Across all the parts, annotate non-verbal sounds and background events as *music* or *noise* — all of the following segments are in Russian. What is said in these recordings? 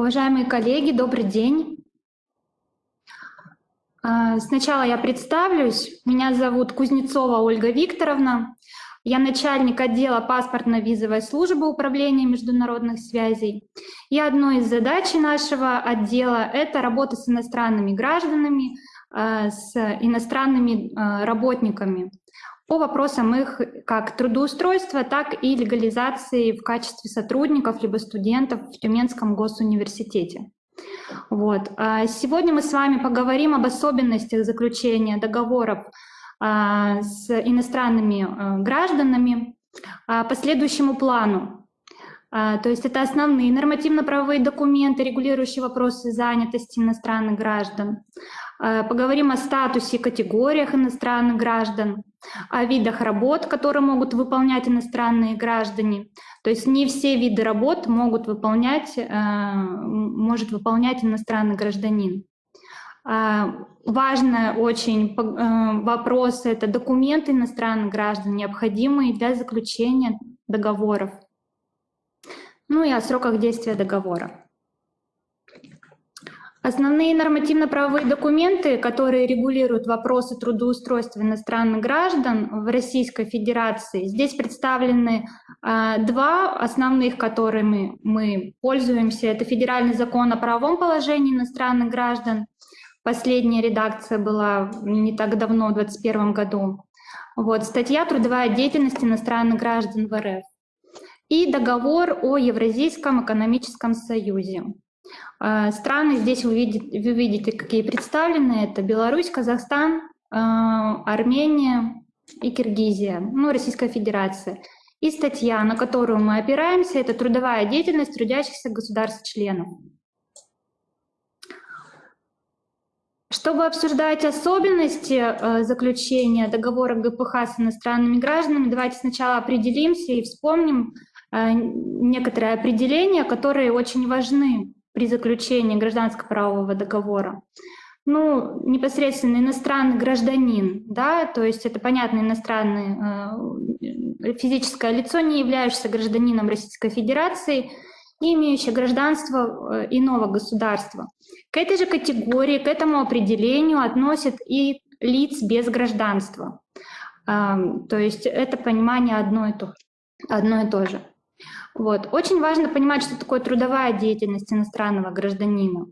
Уважаемые коллеги, добрый день. А, сначала я представлюсь. Меня зовут Кузнецова Ольга Викторовна. Я начальник отдела паспортно-визовой службы Управления международных связей. И одной из задач нашего отдела — это работа с иностранными гражданами, а, с иностранными а, работниками по вопросам их как трудоустройства, так и легализации в качестве сотрудников либо студентов в Тюменском госуниверситете. Вот. А сегодня мы с вами поговорим об особенностях заключения договоров а, с иностранными а, гражданами по следующему плану. То есть это основные нормативно-правовые документы, регулирующие вопросы занятости иностранных граждан. Поговорим о статусе и категориях иностранных граждан, о видах работ, которые могут выполнять иностранные граждане. То есть не все виды работ могут выполнять, э, может выполнять иностранный гражданин. А, важный очень э, вопрос — это документы иностранных граждан, необходимые для заключения договоров. Ну и о сроках действия договора. Основные нормативно-правовые документы, которые регулируют вопросы трудоустройства иностранных граждан в Российской Федерации, здесь представлены э, два основных, которыми мы пользуемся. Это Федеральный закон о правовом положении иностранных граждан. Последняя редакция была не так давно, в 2021 году. Вот, статья «Трудовая деятельность иностранных граждан в РФ» и договор о Евразийском экономическом союзе. А, страны здесь вы видите, вы видите, какие представлены. Это Беларусь, Казахстан, а, Армения и Киргизия, ну, Российская Федерация. И статья, на которую мы опираемся, это трудовая деятельность трудящихся государств-членов. Чтобы обсуждать особенности э, заключения договора ГПХ с иностранными гражданами, давайте сначала определимся и вспомним некоторые определения, которые очень важны при заключении гражданско-правового договора? Ну, непосредственно иностранный гражданин, да, то есть это понятно, иностранный э, физическое лицо, не являющееся гражданином Российской Федерации и имеющее гражданство э, иного государства. К этой же категории, к этому определению относят и лиц без гражданства. Э, то есть это понимание одно и то, одно и то же. Вот. Очень важно понимать, что такое трудовая деятельность иностранного гражданина.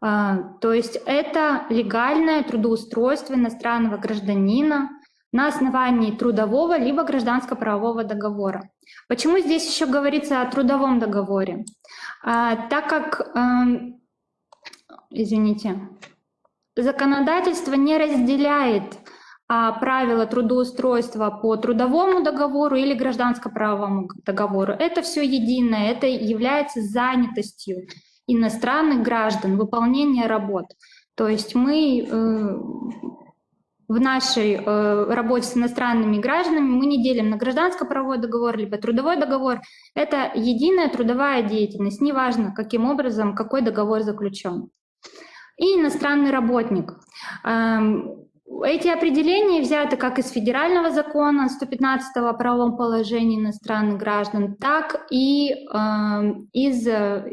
А, то есть это легальное трудоустройство иностранного гражданина на основании трудового либо гражданско-правового договора. Почему здесь еще говорится о трудовом договоре? А, так как, эм, извините, законодательство не разделяет правила трудоустройства по трудовому договору или гражданско-правовому договору. Это все единое, это является занятостью иностранных граждан, выполнение работ. То есть мы э, в нашей э, работе с иностранными гражданами мы не делим на гражданско-правовой договор либо трудовой договор. Это единая трудовая деятельность, неважно, каким образом, какой договор заключен. И иностранный работник. Эм, эти определения взяты как из федерального закона 115 о правовом положении иностранных граждан, так и э, из э,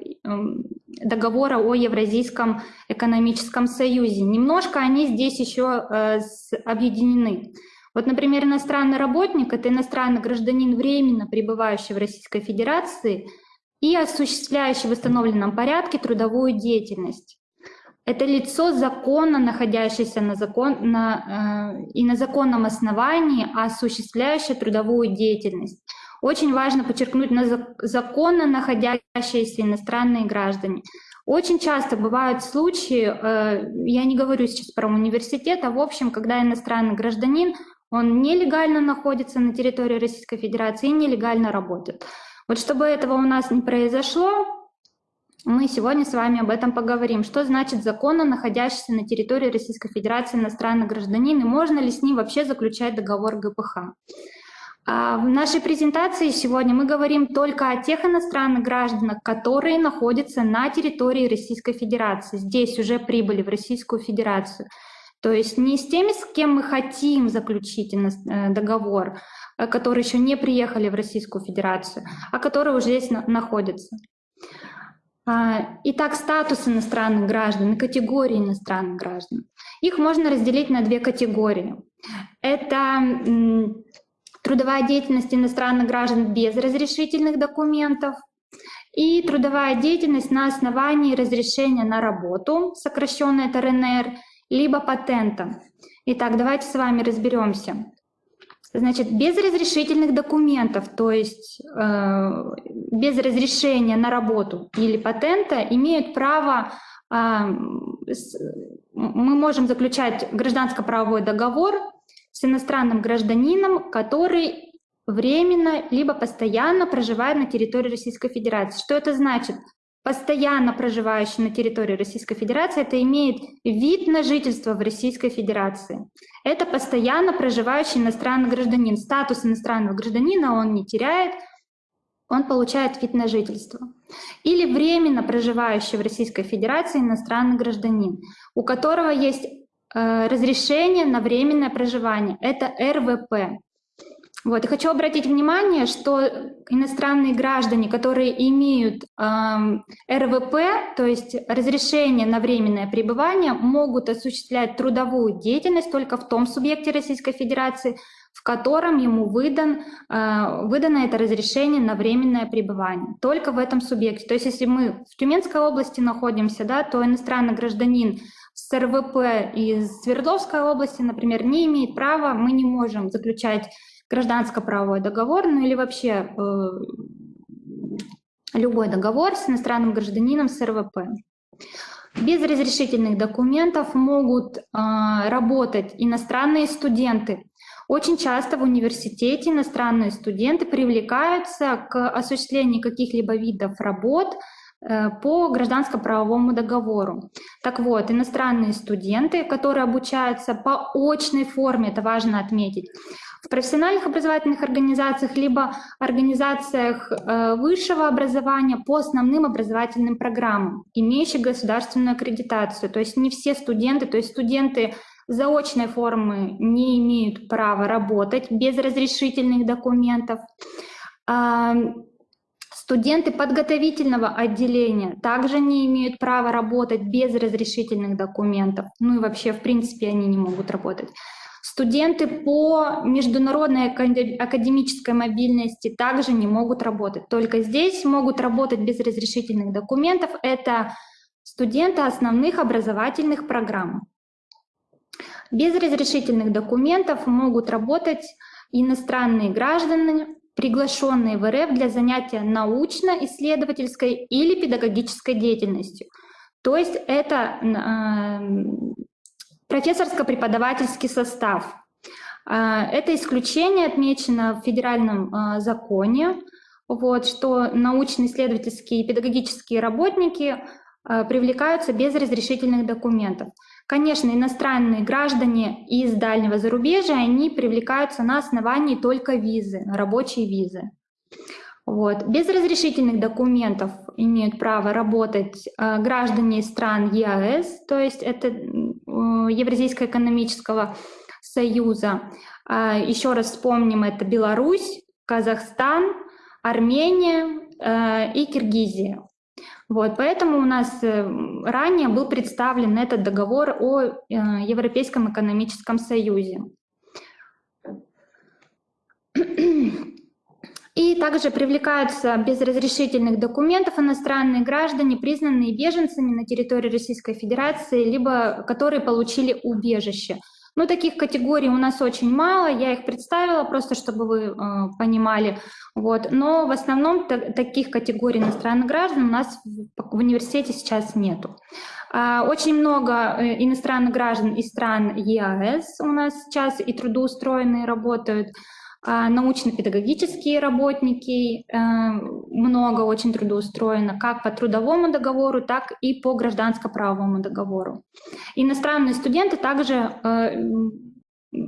договора о Евразийском экономическом союзе. Немножко они здесь еще э, объединены. Вот, например, иностранный работник — это иностранный гражданин, временно пребывающий в Российской Федерации и осуществляющий в восстановленном порядке трудовую деятельность. Это лицо законно находящееся на закон, на, э, и на законном основании, осуществляющее трудовую деятельность. Очень важно подчеркнуть на законно находящиеся иностранные граждане. Очень часто бывают случаи, э, я не говорю сейчас про университет, а в общем, когда иностранный гражданин, он нелегально находится на территории Российской Федерации и нелегально работает. Вот чтобы этого у нас не произошло, мы сегодня с вами об этом поговорим. Что значит законно находящийся на территории Российской Федерации иностранный гражданин и можно ли с ним вообще заключать договор ГПХ? А в нашей презентации сегодня мы говорим только о тех иностранных гражданах, которые находятся на территории Российской Федерации, здесь уже прибыли в Российскую Федерацию. То есть не с теми, с кем мы хотим заключить э, договор, э, которые еще не приехали в Российскую Федерацию, а которые уже здесь находятся. А, итак, статус иностранных граждан и категории иностранных граждан. Их можно разделить на две категории. Это трудовая деятельность иностранных граждан без разрешительных документов и трудовая деятельность на основании разрешения на работу, сокращенное это РНР, либо патента. Итак, давайте с вами разберемся. Значит, без разрешительных документов, то есть э, без разрешения на работу или патента, имеют право, э, с, мы можем заключать гражданско-правовой договор с иностранным гражданином, который временно либо постоянно проживает на территории Российской Федерации. Что это значит? Постоянно проживающий на территории Российской Федерации, это имеет вид на жительство в Российской Федерации. Это постоянно проживающий иностранный гражданин. Статус иностранного гражданина он не теряет, он получает вид на жительство. Или временно проживающий в Российской Федерации иностранный гражданин, у которого есть э, разрешение на временное проживание. Это РВП. Вот. И хочу обратить внимание, что иностранные граждане, которые имеют э, РВП, то есть разрешение на временное пребывание, могут осуществлять трудовую деятельность только в том субъекте Российской Федерации, в котором ему выдан, э, выдано это разрешение на временное пребывание. Только в этом субъекте. То есть если мы в Тюменской области находимся, да, то иностранный гражданин с РВП из Свердловской области, например, не имеет права, мы не можем заключать гражданско-правовой договор, ну или вообще э, любой договор с иностранным гражданином с РВП. Без разрешительных документов могут э, работать иностранные студенты. Очень часто в университете иностранные студенты привлекаются к осуществлению каких-либо видов работ э, по гражданско-правовому договору. Так вот, иностранные студенты, которые обучаются по очной форме, это важно отметить, в профессиональных образовательных организациях, либо организациях э, высшего образования по основным образовательным программам, имеющих государственную аккредитацию. То есть не все студенты, то есть студенты заочной формы не имеют права работать без разрешительных документов. А, студенты подготовительного отделения также не имеют права работать без разрешительных документов. Ну и вообще, в принципе, они не могут работать. Студенты по международной академической мобильности также не могут работать. Только здесь могут работать без разрешительных документов. Это студенты основных образовательных программ. Без разрешительных документов могут работать иностранные граждане, приглашенные в РФ для занятия научно-исследовательской или педагогической деятельностью. То есть это Профессорско-преподавательский состав. А, это исключение отмечено в федеральном а, законе, вот, что научно-исследовательские и педагогические работники а, привлекаются без разрешительных документов. Конечно, иностранные граждане из дальнего зарубежья, они привлекаются на основании только визы, рабочей визы. Вот. Без разрешительных документов имеют право работать э, граждане стран ЕАЭС, то есть это э, Евразийского экономического союза. Э, еще раз вспомним, это Беларусь, Казахстан, Армения э, и Киргизия. Вот, поэтому у нас э, ранее был представлен этот договор о э, Европейском экономическом союзе. И также привлекаются без разрешительных документов иностранные граждане, признанные беженцами на территории Российской Федерации, либо которые получили убежище. Ну, таких категорий у нас очень мало, я их представила, просто чтобы вы э, понимали. Вот. Но в основном таких категорий иностранных граждан у нас в, в университете сейчас нету. А, очень много э, иностранных граждан из стран ЕАЭС у нас сейчас и трудоустроенные работают. А, научно-педагогические работники, э, много очень трудоустроено как по трудовому договору, так и по гражданско-правовому договору. Иностранные студенты также э,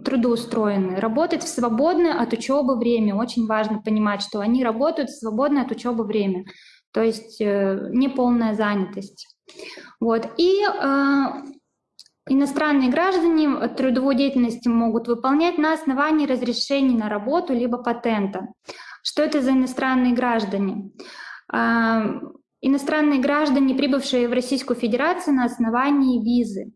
трудоустроены, работают в свободное от учебы время. Очень важно понимать, что они работают в свободное от учебы время, то есть э, неполная занятость. Вот. И Иностранные граждане трудовую деятельность могут выполнять на основании разрешений на работу либо патента. Что это за иностранные граждане? А, иностранные граждане, прибывшие в Российскую Федерацию на основании визы.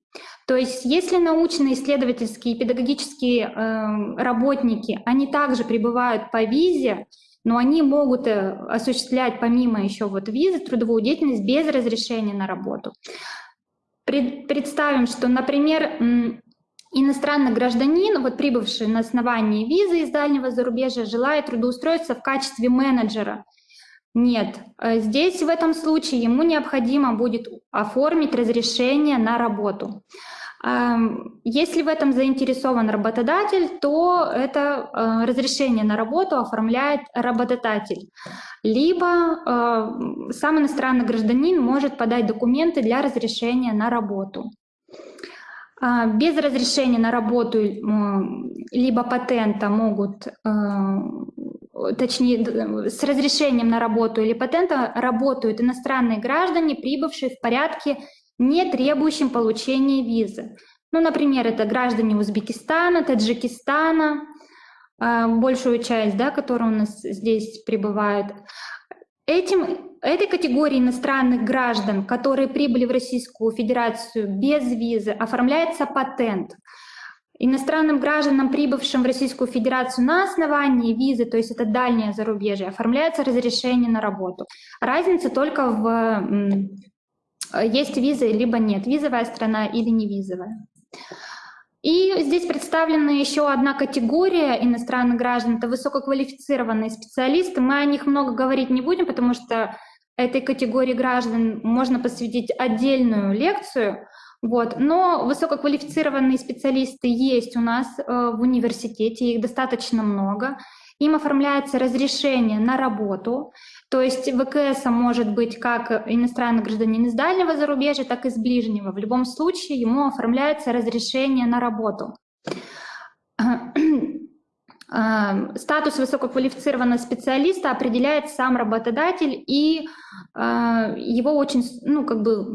То есть если научно-исследовательские и педагогические э, работники, они также прибывают по визе, но они могут э, осуществлять помимо еще вот визы трудовую деятельность без разрешения на работу. Пред, представим, что, например, иностранный гражданин, вот прибывший на основании визы из дальнего зарубежья, желает трудоустроиться в качестве менеджера – нет, э, здесь в этом случае ему необходимо будет оформить разрешение на работу. Если в этом заинтересован работодатель, то это э, разрешение на работу оформляет работодатель. Либо э, сам иностранный гражданин может подать документы для разрешения на работу. А, без разрешения на работу либо патента могут точнее, с разрешением на работу или патента работают иностранные граждане, прибывшие в порядке, не требующим получения визы. Ну, например, это граждане Узбекистана, Таджикистана, а, большую часть, да, которые у нас здесь прибывают. Этим, этой категории иностранных граждан, которые прибыли в Российскую Федерацию без визы, оформляется патент. Иностранным гражданам, прибывшим в Российскую Федерацию на основании визы, то есть это дальнее зарубежье, оформляется разрешение на работу. Разница только в есть виза либо нет, визовая страна или не визовая. И здесь представлена еще одна категория иностранных граждан, это высококвалифицированные специалисты. Мы о них много говорить не будем, потому что этой категории граждан можно посвятить отдельную лекцию. Вот. Но высококвалифицированные специалисты есть у нас э, в университете, их достаточно много. Им оформляется разрешение на работу, то есть ВКС может быть как иностранный гражданин из дальнего зарубежья, так и из ближнего. В любом случае ему оформляется разрешение на работу. Э, *clears throat* статус высококвалифицированного специалиста определяет сам работодатель, и э, его очень, ну, как бы,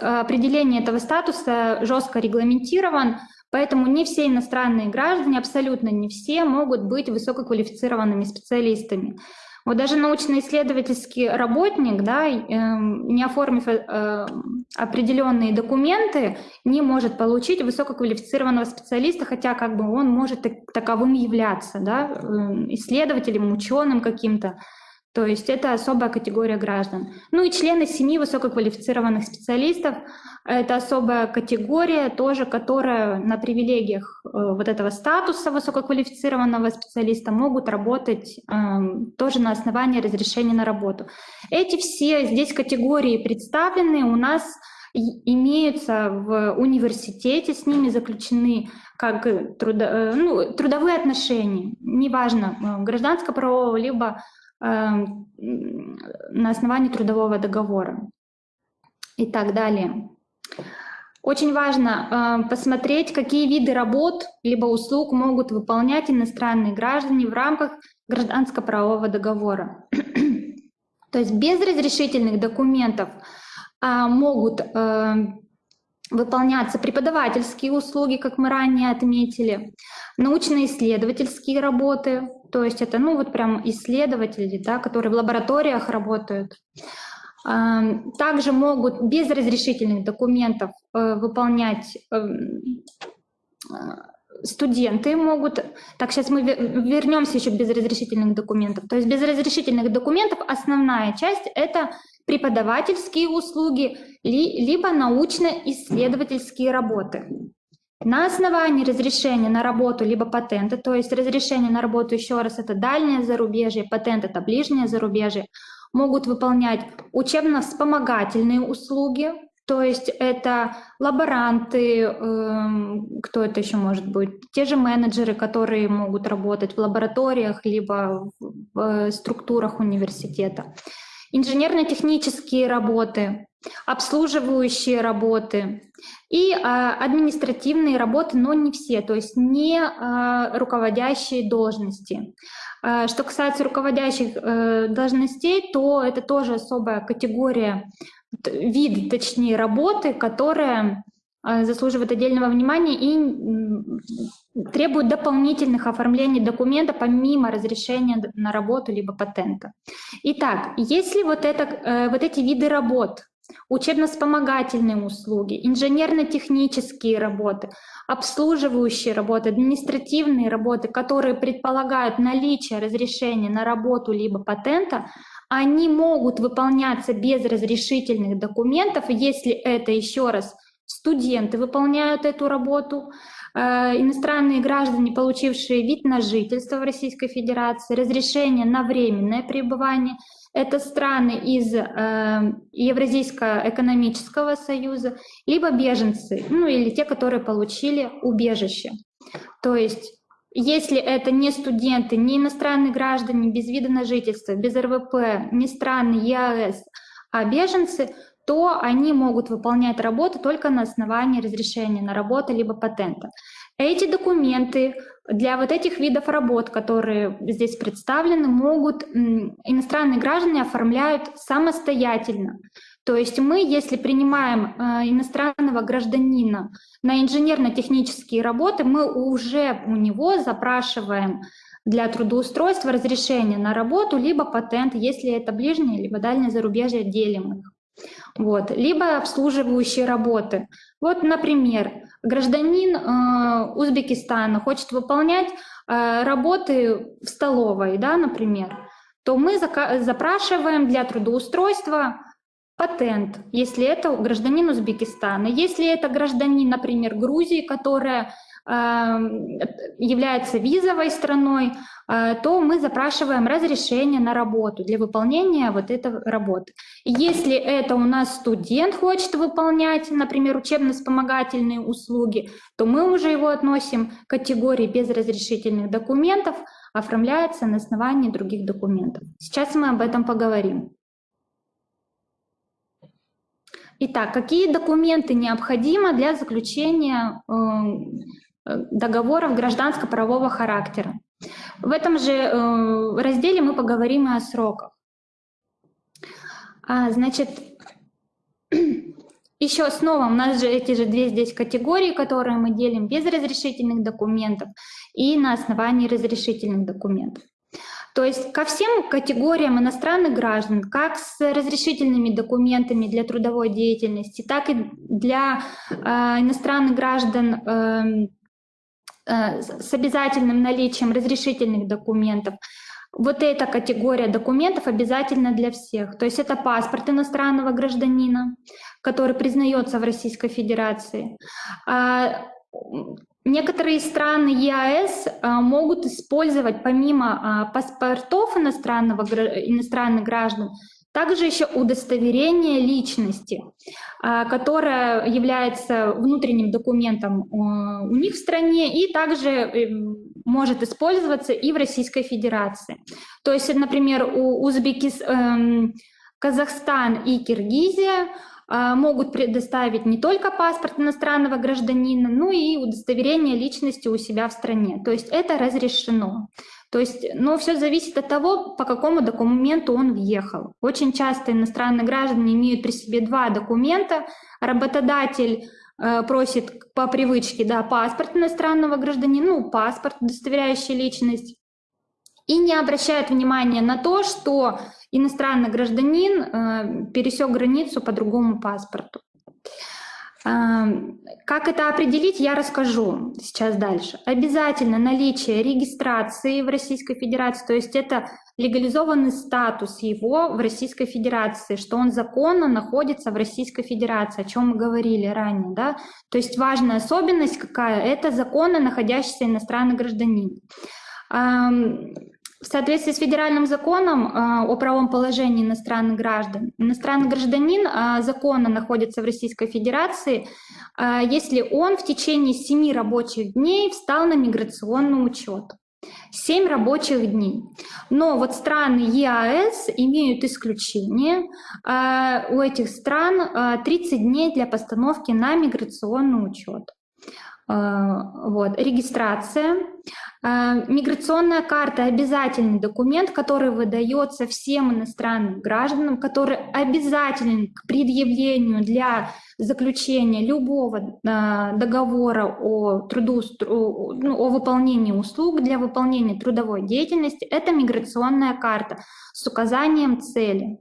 определение этого статуса жестко регламентирован, поэтому не все иностранные граждане, абсолютно не все, могут быть высококвалифицированными специалистами. Вот даже научно-исследовательский работник, да, эм, не оформив э, определенные документы, не может получить высококвалифицированного специалиста, хотя как бы он может таковым являться, да, эм, исследователем, ученым каким-то. То есть это особая категория граждан. Ну и члены семьи высококвалифицированных специалистов – это особая категория, тоже которая на привилегиях э, вот этого статуса высококвалифицированного специалиста могут работать э, тоже на основании разрешения на работу. Эти все здесь категории представлены у нас имеются в университете, с ними заключены как трудо, э, ну, трудовые отношения, неважно, гражданско-правового, либо Эм, на основании трудового договора и так далее. Очень важно э, посмотреть, какие виды работ либо услуг могут выполнять иностранные граждане в рамках гражданско-правового договора. *clears throat* То есть без разрешительных документов э, могут э, выполняться преподавательские услуги, как мы ранее отметили, научно-исследовательские работы, то есть это, ну, вот прям исследователи, да, которые в лабораториях работают. Также могут без разрешительных документов э, выполнять эм, э, студенты могут... Так, сейчас мы вернемся еще к безразрешительных документов. То есть без разрешительных документов основная часть — это преподавательские услуги, либо научно-исследовательские работы. На основании разрешения на работу либо патента, то есть разрешение на работу, еще раз, это дальнее зарубежье, патент — это ближнее зарубежье, могут выполнять учебно-вспомогательные услуги, то есть это лаборанты, эм, кто это еще может быть, те же менеджеры, которые могут работать в лабораториях либо в структурах университета, инженерно-технические работы, обслуживающие работы и а, административные работы, но не все, то есть не а, руководящие должности. А, что касается руководящих а, должностей, то это тоже особая категория, вид, точнее, работы, которая а, заслуживает отдельного внимания и требуют дополнительных оформлений документа помимо разрешения на работу либо патента. Итак, если вот, это, э, вот эти виды работ, учебно-вспомогательные услуги, инженерно-технические работы, обслуживающие работы, административные работы, которые предполагают наличие разрешения на работу либо патента, они могут выполняться без разрешительных документов, если это еще раз студенты выполняют эту работу, иностранные граждане, получившие вид на жительство в Российской Федерации, разрешение на временное пребывание. Это страны из э, Евразийского экономического союза, либо беженцы, ну или те, которые получили убежище. То есть если это не студенты, не иностранные граждане без вида на жительство, без РВП, не страны ЕАЭС, а беженцы, то они могут выполнять работу только на основании разрешения на работу либо патента. Эти документы для вот этих видов работ, которые здесь представлены, могут иностранные граждане оформляют самостоятельно. То есть мы, если принимаем э, иностранного гражданина на инженерно-технические работы, мы уже у него запрашиваем для трудоустройства разрешение на работу, либо патент, если это ближнее, либо дальнее зарубежье, делим их. Вот. Либо обслуживающие работы. Вот, например, гражданин э, Узбекистана хочет выполнять э, работы в столовой, да, например, то мы запрашиваем для трудоустройства патент, если это гражданин Узбекистана. Если это гражданин, например, Грузии, которая является визовой страной, э, то мы запрашиваем разрешение на работу для выполнения вот этой работы. Если это у нас студент хочет выполнять, например, учебно-вспомогательные услуги, то мы уже его относим к категории без разрешительных документов, оформляется на основании других документов. Сейчас мы об этом поговорим. Итак, какие документы необходимы для заключения эм, договоров гражданско-правового характера. В этом же э, разделе мы поговорим и о сроках. А, значит, *clears throat* еще снова у нас же эти же две здесь категории, которые мы делим без разрешительных документов и на основании разрешительных документов. То есть ко всем категориям иностранных граждан, как с разрешительными документами для трудовой деятельности, так и для э, иностранных граждан э, Э, с обязательным наличием разрешительных документов. Вот эта категория документов обязательно для всех. То есть это паспорт иностранного гражданина, который признается в Российской Федерации. А, некоторые страны ЕАЭС а, могут использовать помимо а, паспортов иностранного, иностранных граждан также еще удостоверение личности, а, которое является внутренним документом а, у них в стране и также э, может использоваться и в Российской Федерации. То есть, например, у Узбекистан, эм, Казахстан и Киргизия могут предоставить не только паспорт иностранного гражданина, но и удостоверение личности у себя в стране. То есть это разрешено. То есть, но все зависит от того, по какому документу он въехал. Очень часто иностранные граждане имеют при себе два документа. Работодатель э, просит по привычке да, паспорт иностранного гражданина, ну, паспорт, удостоверяющий личность, и не обращает внимания на то, что иностранный гражданин э, пересек границу по другому паспорту. Как это определить, я расскажу сейчас дальше. Обязательно наличие регистрации в Российской Федерации, то есть это легализованный статус его в Российской Федерации, что он законно находится в Российской Федерации, о чем мы говорили ранее. Да? То есть важная особенность какая? Это законно находящийся иностранный гражданин. В соответствии с федеральным законом э, о правом положении иностранных граждан, иностранный гражданин э, законно находится в Российской Федерации, э, если он в течение семи рабочих дней встал на миграционный учет. семь рабочих дней. Но вот страны ЕАЭС имеют исключение. У этих стран 30 дней для постановки на миграционный учет. Вот. Регистрация. Миграционная карта – обязательный документ, который выдается всем иностранным гражданам, который обязателен к предъявлению для заключения любого договора о, труду, ну, о выполнении услуг для выполнения трудовой деятельности. Это миграционная карта с указанием цели.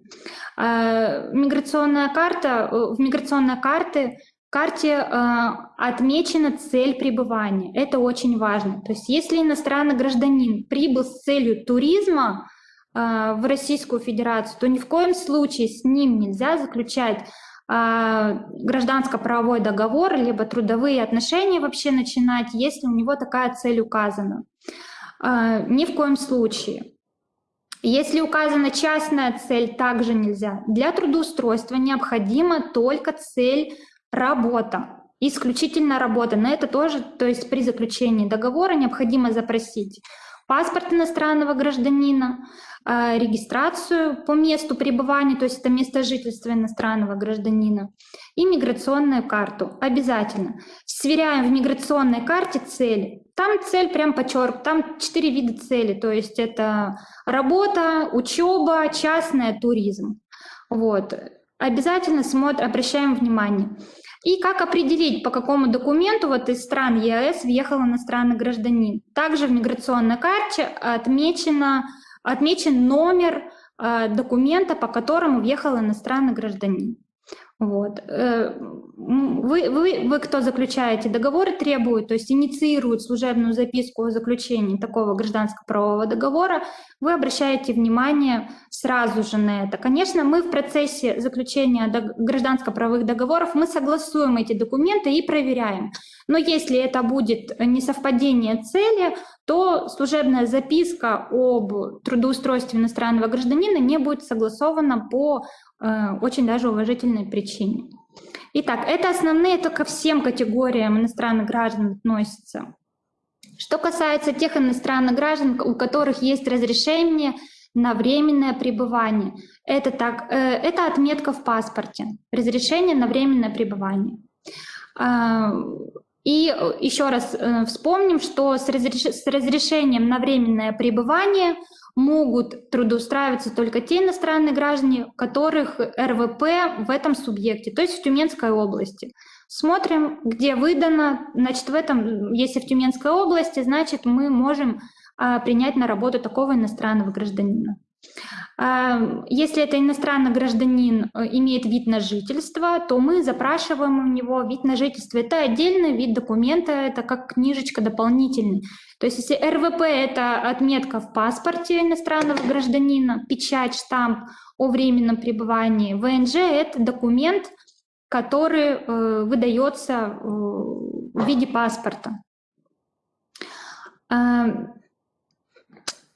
Миграционная карта, в миграционной карте карте э, отмечена цель пребывания. Это очень важно. То есть если иностранный гражданин прибыл с целью туризма э, в Российскую Федерацию, то ни в коем случае с ним нельзя заключать э, гражданско-правовой договор, либо трудовые отношения вообще начинать, если у него такая цель указана. Э, ни в коем случае. Если указана частная цель, также нельзя. Для трудоустройства необходима только цель Работа. Исключительно работа. На это тоже, то есть при заключении договора необходимо запросить паспорт иностранного гражданина, а, регистрацию по месту пребывания, то есть это место жительства иностранного гражданина, и миграционную карту. Обязательно. Сверяем в миграционной карте цели. Там цель прям подчерк, там четыре вида цели, то есть это работа, учеба, частная, туризм. Вот. Обязательно смотрим, обращаем внимание. И как определить, по какому документу вот из стран ЕАЭС въехал иностранный гражданин. Также в миграционной карте отмечено, отмечен номер э, документа, по которому въехал иностранный гражданин. Вот. Э, вы, вы, вы, кто заключаете договоры, требуют, то есть инициируют служебную записку о заключении такого гражданско-правового договора, вы обращаете внимание сразу же на это. Конечно, мы в процессе заключения гражданско-правовых договоров, мы согласуем эти документы и проверяем. Но если это будет несовпадение цели, то служебная записка об трудоустройстве иностранного гражданина не будет согласована по очень даже уважительной причине. Итак, это основные, это ко всем категориям иностранных граждан относятся. Что касается тех иностранных граждан, у которых есть разрешение на временное пребывание, это, так, э, это отметка в паспорте, разрешение на временное пребывание. И еще раз э, вспомним, что с, разрешением на временное пребывание – могут трудоустраиваться только те иностранные граждане, которых РВП в этом субъекте, то есть в Тюменской области. Смотрим, где выдано, значит, в этом, если в Тюменской области, значит, мы можем а, принять на работу такого иностранного гражданина. Если это иностранный гражданин э, имеет вид на жительство, то мы запрашиваем у него вид на жительство. Это отдельный вид документа, это как книжечка дополнительный. То есть если РВП – это отметка в паспорте иностранного гражданина, печать, штамп о временном пребывании, ВНЖ – это документ, который э, выдается э, в виде паспорта.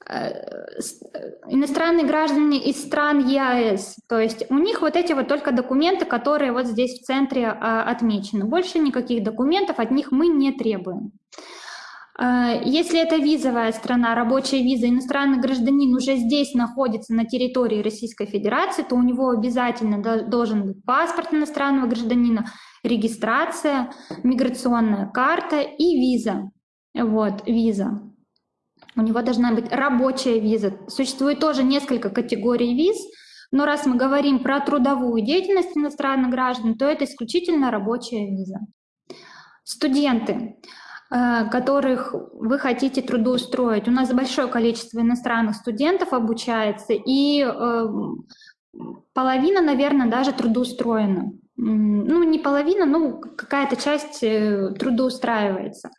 А, Э, иностранные граждане из стран ЕАЭС. То есть у них вот эти вот только документы, которые вот здесь в центре а, отмечены. Больше никаких документов от них мы не требуем. Э, если это визовая страна, рабочая виза, иностранный гражданин уже здесь находится на территории Российской Федерации, то у него обязательно должен быть паспорт иностранного гражданина, регистрация, миграционная карта и виза. Вот, виза у него должна быть рабочая виза. Существует тоже несколько категорий виз, но раз мы говорим про трудовую деятельность иностранных граждан, то это исключительно рабочая виза. Студенты, э, которых вы хотите трудоустроить. У нас большое количество иностранных студентов обучается, и э, половина, наверное, даже трудоустроена. Ну, не половина, ну, какая-то часть э, трудоустраивается.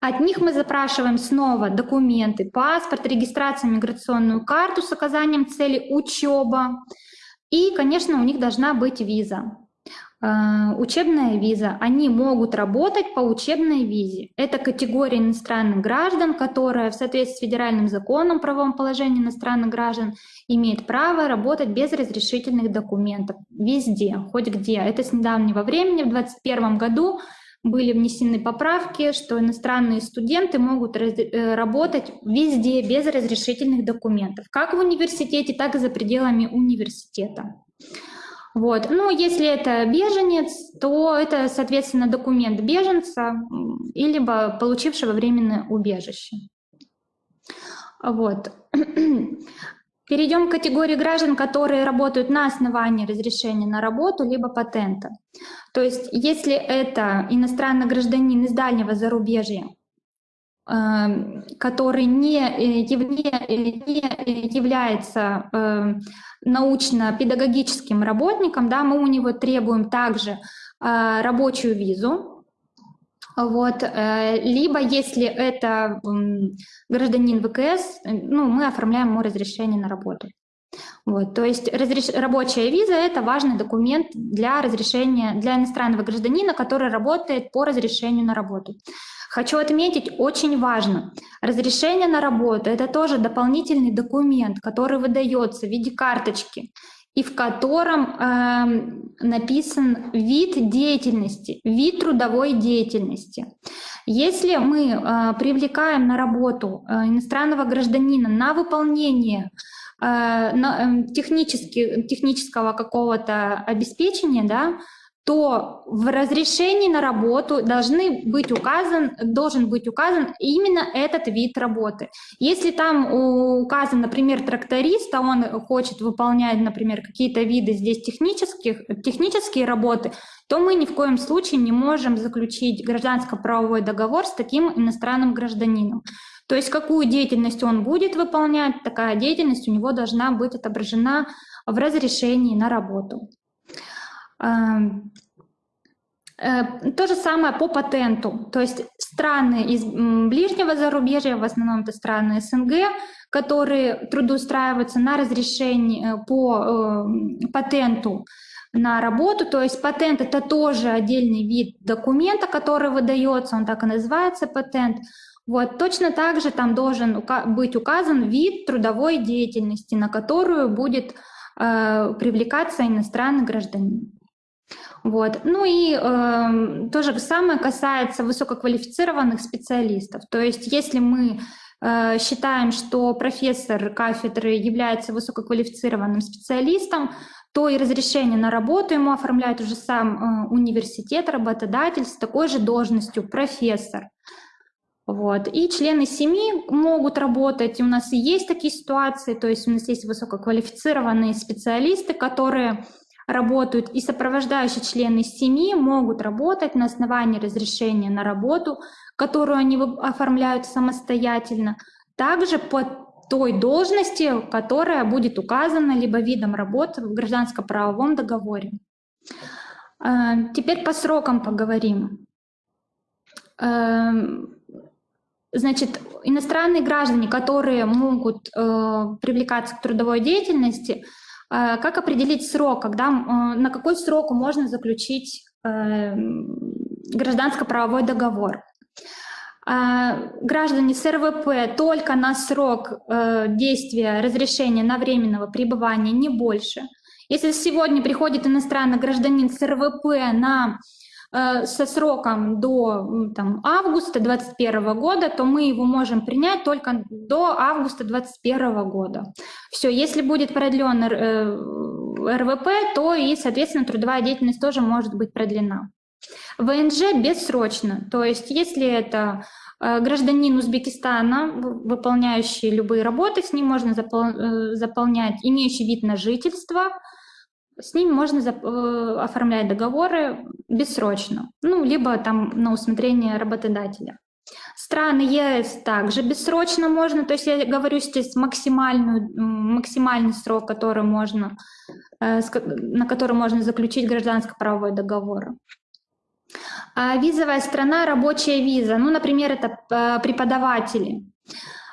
От них мы запрашиваем снова документы, паспорт, регистрацию, миграционную карту с указанием цели учеба. И, конечно, у них должна быть виза. Э, учебная виза. Они могут работать по учебной визе. Это категория иностранных граждан, которая в соответствии с федеральным законом о правовом положении иностранных граждан имеет право работать без разрешительных документов везде, хоть где. Это с недавнего времени, в 2021 году были внесены поправки, что иностранные студенты могут э, работать везде без разрешительных документов, как в университете, так и за пределами университета. Вот. Ну, если это беженец, то это, соответственно, документ беженца или получившего временное убежище. Вот. Перейдем к категории граждан, которые работают на основании разрешения на работу либо патента. То есть, если это иностранный гражданин из дальнего зарубежья, эм, который не, э, не, не является эм, научно-педагогическим работником, да, мы у него требуем также э, рабочую визу, вот, э, либо если это гражданин ВКС, ну, мы оформляем ему разрешение на работу. Вот, то есть разреш... рабочая виза – это важный документ для разрешения для иностранного гражданина, который работает по разрешению на работу. Хочу отметить, очень важно, разрешение на работу – это тоже дополнительный документ, который выдается в виде карточки и в котором э, написан вид деятельности, вид трудовой деятельности. Если мы э, привлекаем на работу э, иностранного гражданина на выполнение э, на, э, технически, технического какого-то обеспечения, да, то в разрешении на работу должны быть указан, должен быть указан именно этот вид работы. Если там указан, например, тракторист, а он хочет выполнять, например, какие-то виды здесь технических, технические работы, то мы ни в коем случае не можем заключить гражданско-правовой договор с таким иностранным гражданином. То есть какую деятельность он будет выполнять, такая деятельность у него должна быть отображена в разрешении на работу. Эм, э, то же самое по патенту. То есть страны из ближнего зарубежья, в основном это страны СНГ, которые трудоустраиваются на разрешение э, по э, патенту на работу. То есть патент — это тоже отдельный вид документа, который выдается, он так и называется патент. Вот, точно так же там должен быть указан вид трудовой деятельности, на которую будет э, привлекаться иностранный гражданин. Вот. Ну и э, то же самое касается высококвалифицированных специалистов. То есть если мы э, считаем, что профессор кафедры является высококвалифицированным специалистом, то и разрешение на работу ему оформляет уже сам э, университет, работодатель с такой же должностью профессор. Вот. И члены семьи могут работать. У нас и есть такие ситуации, то есть у нас есть высококвалифицированные специалисты, которые работают, и сопровождающие члены семьи могут работать на основании разрешения на работу, которую они оформляют самостоятельно, также по той должности, которая будет указана либо видом работы в гражданско-правовом договоре. А, теперь по срокам поговорим. А, значит, иностранные граждане, которые могут э, привлекаться к трудовой деятельности, как определить срок, когда, а, на какой срок можно заключить э, гражданско-правовой договор? А, граждане с РВП только на срок э, действия разрешения на временного пребывания, не больше. Если сегодня приходит иностранный гражданин с РВП на Э, со сроком до там, августа 2021 года, то мы его можем принять только до августа 2021 года. Все, если будет продлен э, РВП, то и, соответственно, трудовая деятельность тоже может быть продлена. ВНЖ бессрочно, то есть если это э, гражданин Узбекистана, выполняющий любые работы, с ним можно заполнять, имеющий вид на жительство, с ними можно э, оформлять договоры бессрочно, ну, либо там на усмотрение работодателя. Страны ЕС также бессрочно можно, то есть я говорю здесь максимальную, максимальный срок, который можно, э, на который можно заключить гражданско-правовой договор. А визовая страна, рабочая виза, ну, например, это э, преподаватели.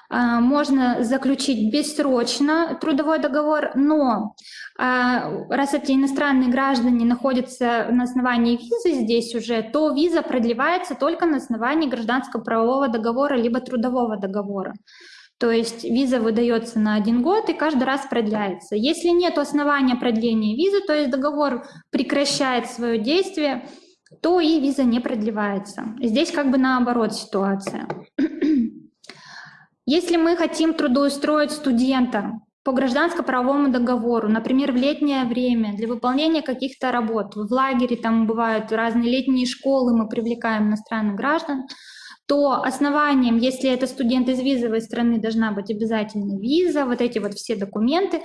А, можно заключить бессрочно трудовой договор, но а, раз эти иностранные граждане находятся на основании визы здесь уже, то виза продлевается только на основании гражданского правового договора либо трудового договора. То есть виза выдается на один год и каждый раз продляется. Если нет основания продления визы, то есть договор прекращает свое действие, то и виза не продлевается. Здесь как бы наоборот ситуация. Если мы хотим трудоустроить студента, по гражданско-правовому договору, например, в летнее время, для выполнения каких-то работ, в лагере там бывают разные летние школы, мы привлекаем иностранных граждан, то основанием, если это студент из визовой страны, должна быть обязательно виза, вот эти вот все документы.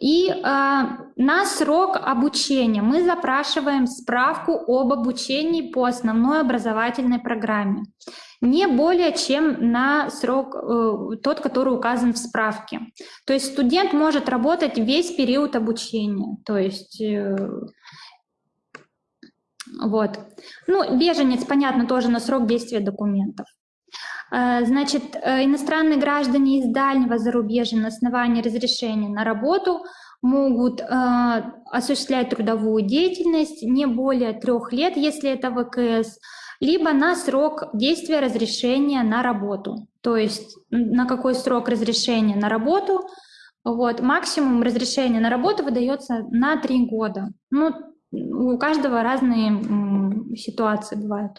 И э, на срок обучения мы запрашиваем справку об обучении по основной образовательной программе. Не более чем на срок э, тот, который указан в справке. То есть студент может работать весь период обучения. То есть э, вот. Ну, беженец, понятно, тоже на срок действия документов. Э, значит, э, иностранные граждане из дальнего зарубежья на основании разрешения на работу могут э, осуществлять трудовую деятельность не более трех лет, если это ВКС, либо на срок действия разрешения на работу. То есть на какой срок разрешения на работу, вот, максимум разрешения на работу выдается на три года. Ну, у каждого разные ситуации бывают.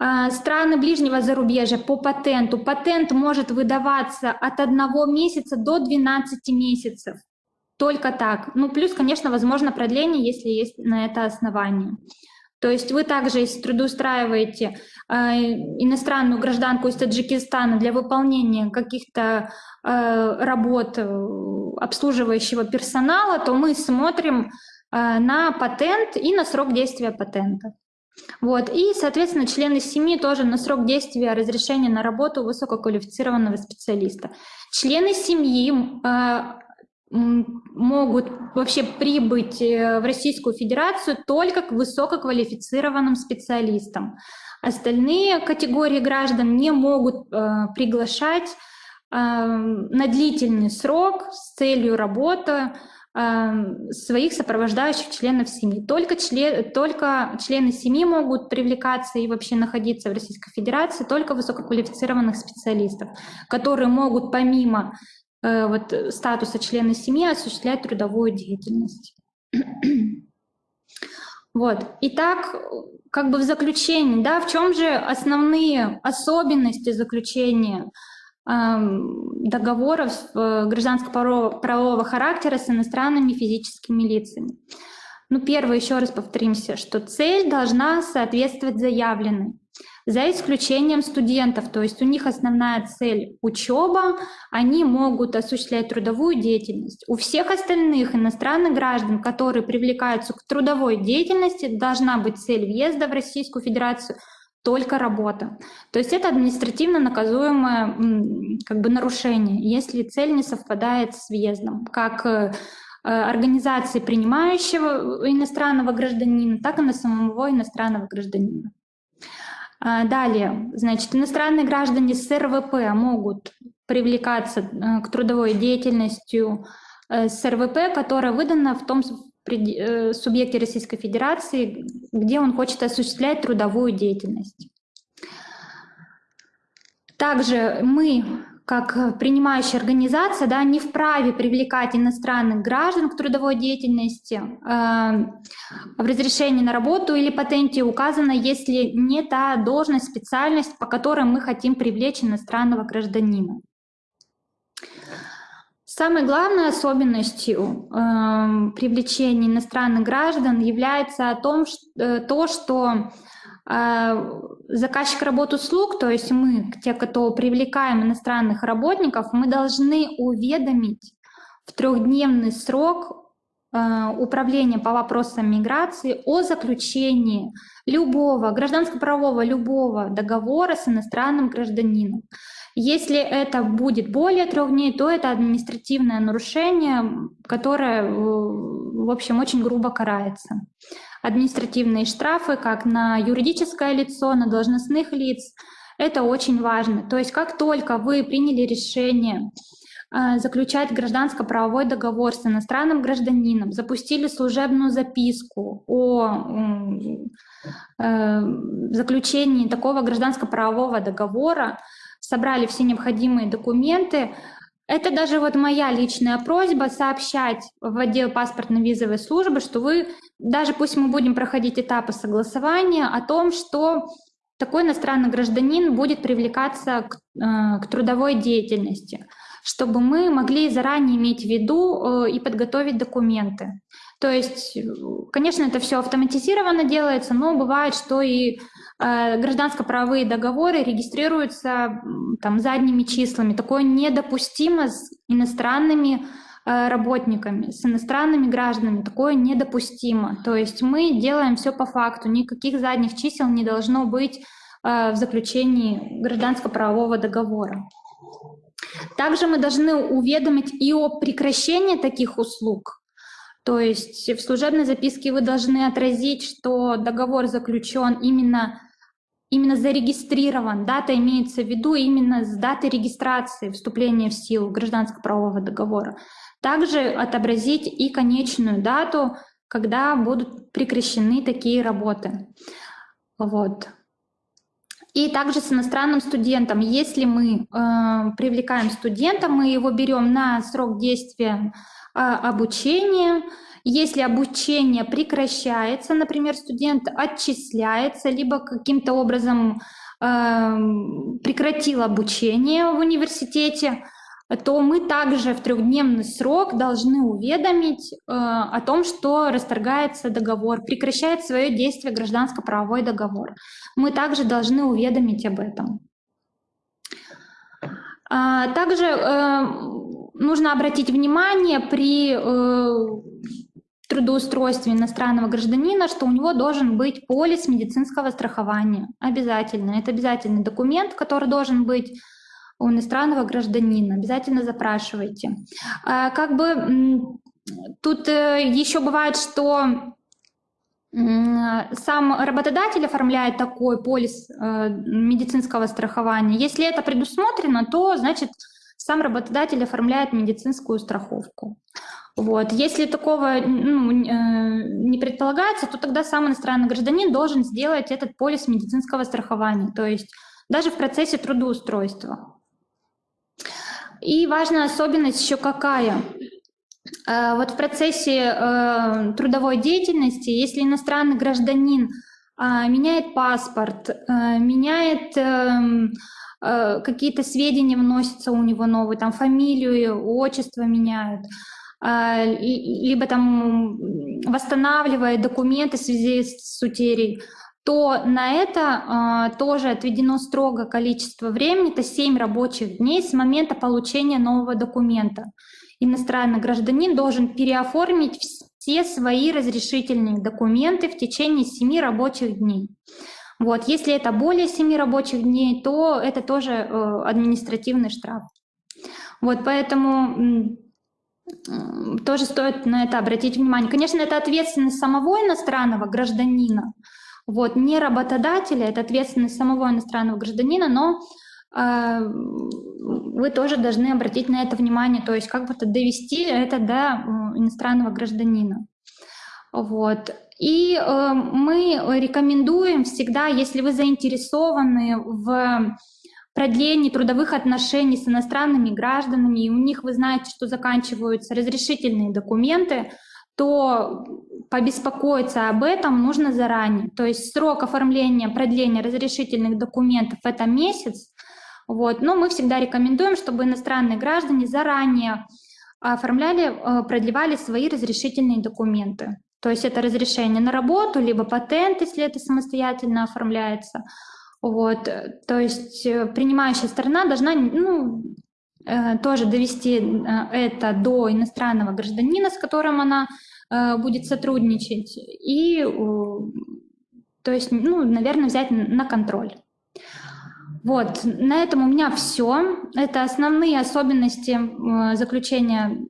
А, страны ближнего зарубежья по патенту. Патент может выдаваться от одного месяца до 12 месяцев. Только так. Ну, плюс, конечно, возможно продление, если есть на это основание. То есть вы также, если трудоустраиваете э, иностранную гражданку из Таджикистана для выполнения каких-то э, работ э, обслуживающего персонала, то мы смотрим э, на патент и на срок действия патента. Вот. И, соответственно, члены семьи тоже на срок действия разрешения на работу высококвалифицированного специалиста. Члены семьи э, могут вообще прибыть э, в Российскую Федерацию только к высококвалифицированным специалистам. Остальные категории граждан не могут э, приглашать э, на длительный срок с целью работы своих сопровождающих членов семьи. Только, член, только члены семьи могут привлекаться и вообще находиться в Российской Федерации, только высококвалифицированных специалистов, которые могут помимо э, вот, статуса члена семьи осуществлять трудовую деятельность. *clears throat* Вот. Итак, как бы в заключении, да, в чем же основные особенности заключения договоров э, гражданско-правового характера с иностранными физическими лицами. Ну, первое, еще раз повторимся, что цель должна соответствовать заявленной, за исключением студентов, то есть у них основная цель – учеба, они могут осуществлять трудовую деятельность. У всех остальных иностранных граждан, которые привлекаются к трудовой деятельности, должна быть цель въезда в Российскую Федерацию – только работа. То есть это административно наказуемое как бы нарушение, если цель не совпадает с въездом, как э, организации принимающего иностранного гражданина, так и на самого иностранного гражданина. А, далее, значит, иностранные граждане с РВП могут привлекаться э, к трудовой деятельности э, с РВП, которая выдана в том Э, субъекте Российской Федерации, где он хочет осуществлять трудовую деятельность. Также мы, как принимающая организация, да, не вправе привлекать иностранных граждан к трудовой деятельности. Э, в разрешении на работу или патенте указано, если не та должность, специальность, по которой мы хотим привлечь иностранного гражданина. Самой главной особенностью э, привлечения иностранных граждан является о том, что, э, то, что э, заказчик работ услуг, то есть мы, те, кто привлекаем иностранных работников, мы должны уведомить в трехдневный срок э, управления по вопросам миграции о заключении любого гражданско-правового любого договора с иностранным гражданином. Если это будет более трех дней, то это административное нарушение, которое, в общем, очень грубо карается. Административные штрафы как на юридическое лицо, на должностных лиц, это очень важно. То есть как только вы приняли решение э, заключать гражданско-правовой договор с иностранным гражданином, запустили служебную записку о э, заключении такого гражданско-правового договора, собрали все необходимые документы. Это даже вот моя личная просьба сообщать в отдел паспортно-визовой службы, что вы, даже пусть мы будем проходить этапы согласования, о том, что такой иностранный гражданин будет привлекаться к, э, к трудовой деятельности. чтобы мы могли заранее иметь в виду и подготовить документы. То есть, конечно, это все автоматизированно делается, но бывает, что и гражданско-правовые договоры регистрируются там задними числами. Такое недопустимо с иностранными Э, работниками, с иностранными гражданами. Такое недопустимо. То есть мы делаем все по факту, никаких задних чисел не должно быть э, в заключении гражданско-правового договора. Также мы должны уведомить и о прекращении таких услуг. То есть в служебной записке вы должны отразить, что договор заключен именно, именно зарегистрирован. Дата имеется в виду именно с даты регистрации вступления в силу гражданско-правового договора. Также отобразить и конечную дату, когда будут прекращены такие работы. Вот. И также с иностранным студентом. Если мы э, привлекаем студента, мы его берем на срок действия э, обучения. Если обучение прекращается, например, студент отчисляется, либо каким-то образом э, прекратил обучение в университете, то мы также в трехдневный срок должны уведомить э, о том, что расторгается договор, прекращает свое действие гражданско-правовой договор. Мы также должны уведомить об этом. А, также э, нужно обратить внимание при э, трудоустройстве иностранного гражданина, что у него должен быть полис медицинского страхования. Обязательно. Это обязательный документ, который должен быть у иностранного гражданина. Обязательно запрашивайте. А, как бы тут э, еще бывает, что сам работодатель оформляет такой полис э, медицинского страхования. Если это предусмотрено, то значит сам работодатель оформляет медицинскую страховку. Вот. Если такого ну, э, не предполагается, то тогда сам иностранный гражданин должен сделать этот полис медицинского страхования, то есть даже в процессе трудоустройства. И важная особенность еще какая? Э, вот в процессе э, трудовой деятельности, если иностранный гражданин меняет паспорт, меняет эм, какие-то сведения вносятся у него новые, там фамилию, отчество меняют, либо там восстанавливает документы в связи с утерей, то на это э, тоже отведено строго количество времени, это 7 рабочих дней с момента получения нового документа. Иностранный гражданин должен переоформить все свои разрешительные документы в течение 7 рабочих дней. Вот. Если это более 7 рабочих дней, то это тоже э, административный штраф. Вот, поэтому тоже стоит на это обратить внимание. Конечно, это ответственность самого иностранного гражданина, вот, не работодателя, это ответственность самого иностранного гражданина, но э, вы тоже должны обратить на это внимание, то есть как бы-то довести это до иностранного гражданина. Вот. И э, мы рекомендуем всегда, если вы заинтересованы в продлении трудовых отношений с иностранными гражданами, и у них вы знаете, что заканчиваются разрешительные документы, то побеспокоиться об этом нужно заранее. То есть срок оформления, продления разрешительных документов — это месяц. Вот. Но мы всегда рекомендуем, чтобы иностранные граждане заранее оформляли, э, продлевали свои разрешительные документы. То есть это разрешение на работу, либо патент, если это самостоятельно оформляется. Вот. То есть э, принимающая сторона должна ну, Э, тоже довести э, это до иностранного гражданина, с которым она будет сотрудничать, и, то есть, ну, наверное, взять на контроль. Вот, на этом у меня все. Это основные особенности заключения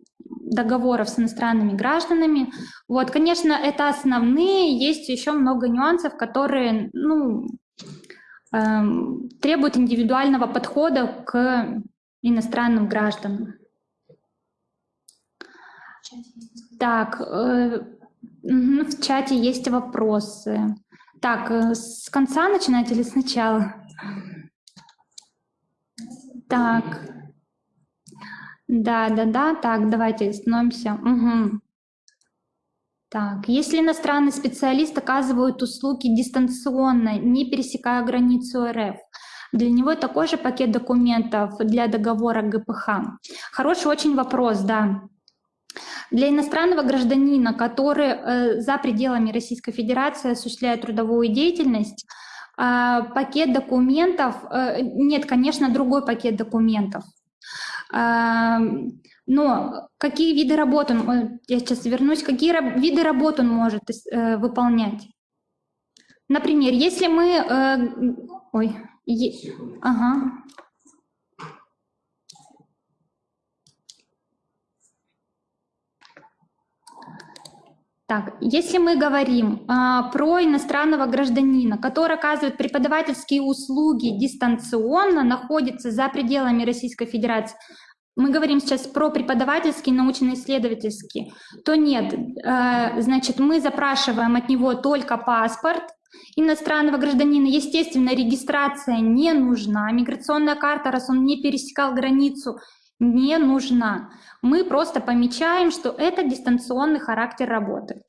договоров с иностранными гражданами. Вот, конечно, это основные, есть еще много нюансов, которые, ну, эм, требуют индивидуального подхода к иностранным гражданам. Так, э, в чате есть вопросы. Так, э, с конца начинать или сначала? Так. Да, да, да. Так, давайте остановимся. Угу. Так, если иностранный специалист оказывает услуги дистанционно, не пересекая границу РФ, Для него такой же пакет документов для договора ГПХ. Хороший очень вопрос, да. Для иностранного гражданина, который э, за пределами Российской Федерации осуществляет трудовую деятельность, э, пакет документов, э, нет, конечно, другой пакет документов. Но какие виды работ он, э, я сейчас вернусь, какие виды работ он может э, выполнять? Например, если мы... Э, ой, ага. Так, если мы говорим а, про иностранного гражданина, который оказывает преподавательские услуги дистанционно, находится за пределами Российской Федерации, мы говорим сейчас про преподавательский, научно-исследовательский, то нет, э, значит, мы запрашиваем от него только паспорт иностранного гражданина. Естественно, регистрация не нужна, миграционная карта, раз он не пересекал границу, не нужна. Мы просто помечаем, что это дистанционный характер работы.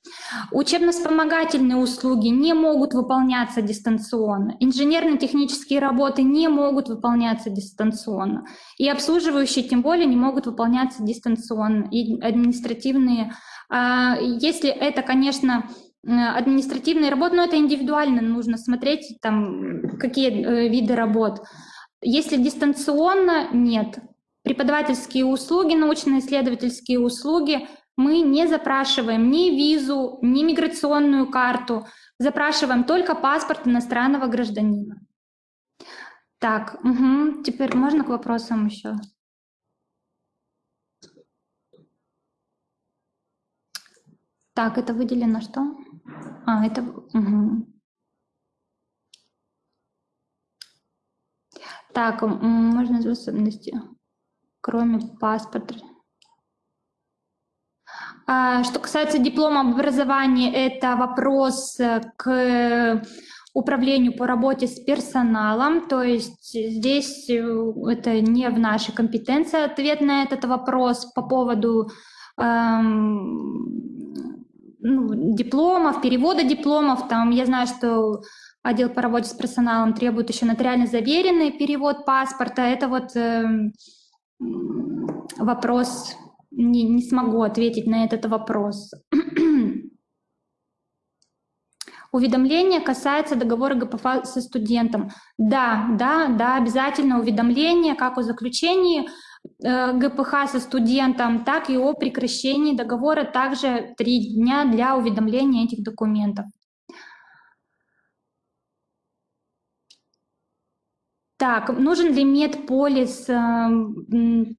Учебно-вспомогательные услуги не могут выполняться дистанционно. Инженерно-технические работы не могут выполняться дистанционно. И обслуживающие тем более не могут выполняться дистанционно. И административные, а, если это, конечно, административные работы, но это индивидуально, нужно смотреть, там, какие э, виды работ. Если дистанционно, нет. Преподавательские услуги, научно-исследовательские услуги мы не запрашиваем ни визу, ни миграционную карту, запрашиваем только паспорт иностранного гражданина. Так, угу. теперь можно к вопросам еще? Так, это выделено что? А, это... Угу. Так, можно способности кроме паспорта. А, что касается диплома об образовании, это вопрос э, к управлению по работе с персоналом, то есть здесь э, это не в нашей компетенции ответ на этот вопрос по поводу эм, ну, дипломов, перевода дипломов. Там я знаю, что отдел по работе с персоналом требует еще нотариально заверенный перевод паспорта. Это вот эм, вопрос, не, не смогу ответить на этот вопрос. *clears throat* Уведомление касается договора ГПФ со студентом. Да, да, да, обязательно уведомление как о заключении э, ГПХ со студентом, так и о прекращении договора. Также три дня для уведомления этих документов. Так, нужен ли медполис? Эм,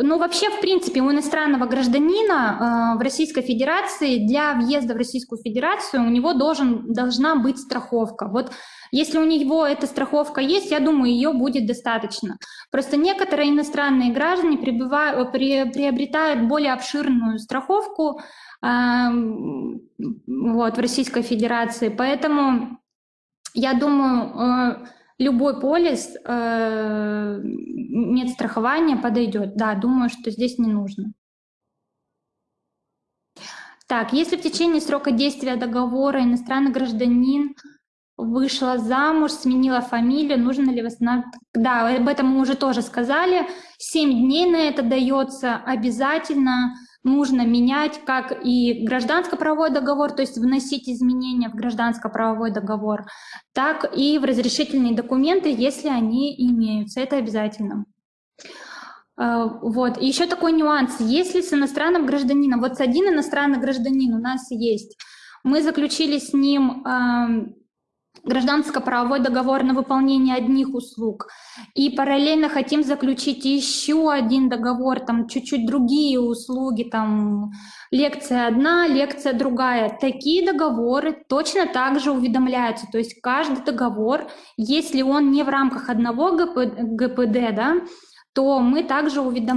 ну, вообще, в принципе, у иностранного гражданина э, в Российской Федерации для въезда в Российскую Федерацию у него должен, должна быть страховка. Вот если у него эта страховка есть, я думаю, ее будет достаточно. Просто некоторые иностранные граждане прибывают, при, приобретают более обширную страховку э, вот, в Российской Федерации, поэтому я думаю, э, любой полис э, медстрахования подойдет. Да, думаю, что здесь не нужно. Так, если в течение срока действия договора иностранный гражданин вышла замуж, сменила фамилию, нужно ли восстанавливать? Да, об этом мы уже тоже сказали. Семь дней на это дается обязательно нужно менять как и гражданско-правовой договор, то есть вносить изменения в гражданско-правовой договор, так и в разрешительные документы, если они имеются. Это обязательно. А, вот. И еще такой нюанс. Если с иностранным гражданином, вот с один иностранный гражданин у нас есть, мы заключили с ним гражданско-правовой договор на выполнение одних услуг. И параллельно хотим заключить еще один договор, там чуть-чуть другие услуги, там лекция одна, лекция другая. Такие договоры точно так же уведомляются. То есть каждый договор, если он не в рамках одного ГП, ГПД, да, то мы также уведомляем